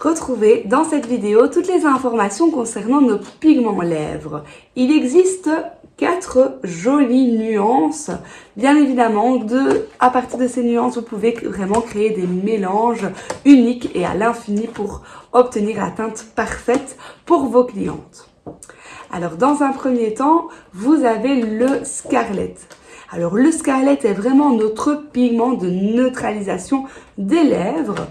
retrouver dans cette vidéo toutes les informations concernant nos pigments lèvres. Il existe quatre jolies nuances. Bien évidemment, de, à partir de ces nuances, vous pouvez vraiment créer des mélanges uniques et à l'infini pour obtenir la teinte parfaite pour vos clientes. Alors, dans un premier temps, vous avez le Scarlet. Alors, le Scarlet est vraiment notre pigment de neutralisation des lèvres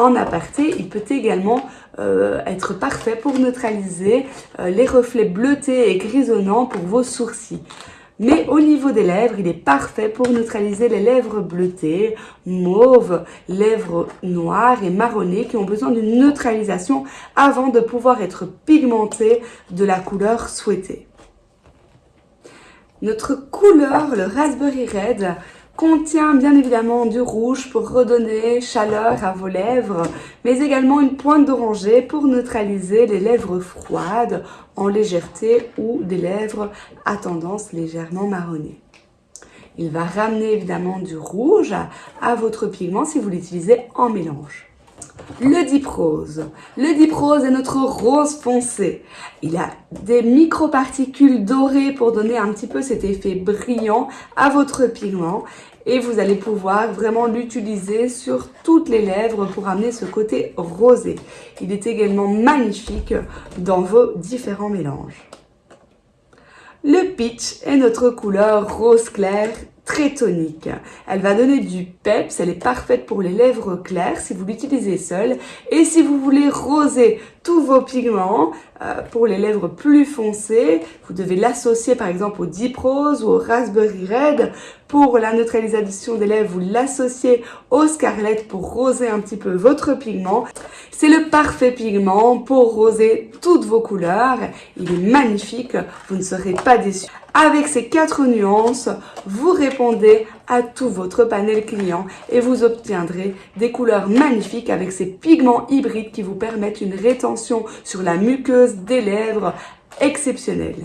en aparté, il peut également euh, être parfait pour neutraliser euh, les reflets bleutés et grisonnants pour vos sourcils. Mais au niveau des lèvres, il est parfait pour neutraliser les lèvres bleutées, mauves, lèvres noires et marronnées qui ont besoin d'une neutralisation avant de pouvoir être pigmentées de la couleur souhaitée. Notre couleur, le Raspberry Red, contient bien évidemment du rouge pour redonner chaleur à vos lèvres, mais également une pointe d'oranger pour neutraliser les lèvres froides en légèreté ou des lèvres à tendance légèrement marronnée. Il va ramener évidemment du rouge à votre pigment si vous l'utilisez en mélange. Le Deep Rose. Le Deep Rose est notre rose foncé. Il a des microparticules dorées pour donner un petit peu cet effet brillant à votre pigment. Et vous allez pouvoir vraiment l'utiliser sur toutes les lèvres pour amener ce côté rosé. Il est également magnifique dans vos différents mélanges. Le peach est notre couleur rose clair tonique. Elle va donner du peps, elle est parfaite pour les lèvres claires si vous l'utilisez seule. Et si vous voulez roser tous vos pigments euh, pour les lèvres plus foncées, vous devez l'associer par exemple au Deep Rose ou au Raspberry Red. Pour la neutralisation des lèvres, vous l'associez au Scarlet pour roser un petit peu votre pigment. C'est le parfait pigment pour roser toutes vos couleurs. Il est magnifique, vous ne serez pas déçus. Avec ces quatre nuances, vous répondez à tout votre panel client et vous obtiendrez des couleurs magnifiques avec ces pigments hybrides qui vous permettent une rétention sur la muqueuse des lèvres exceptionnelle.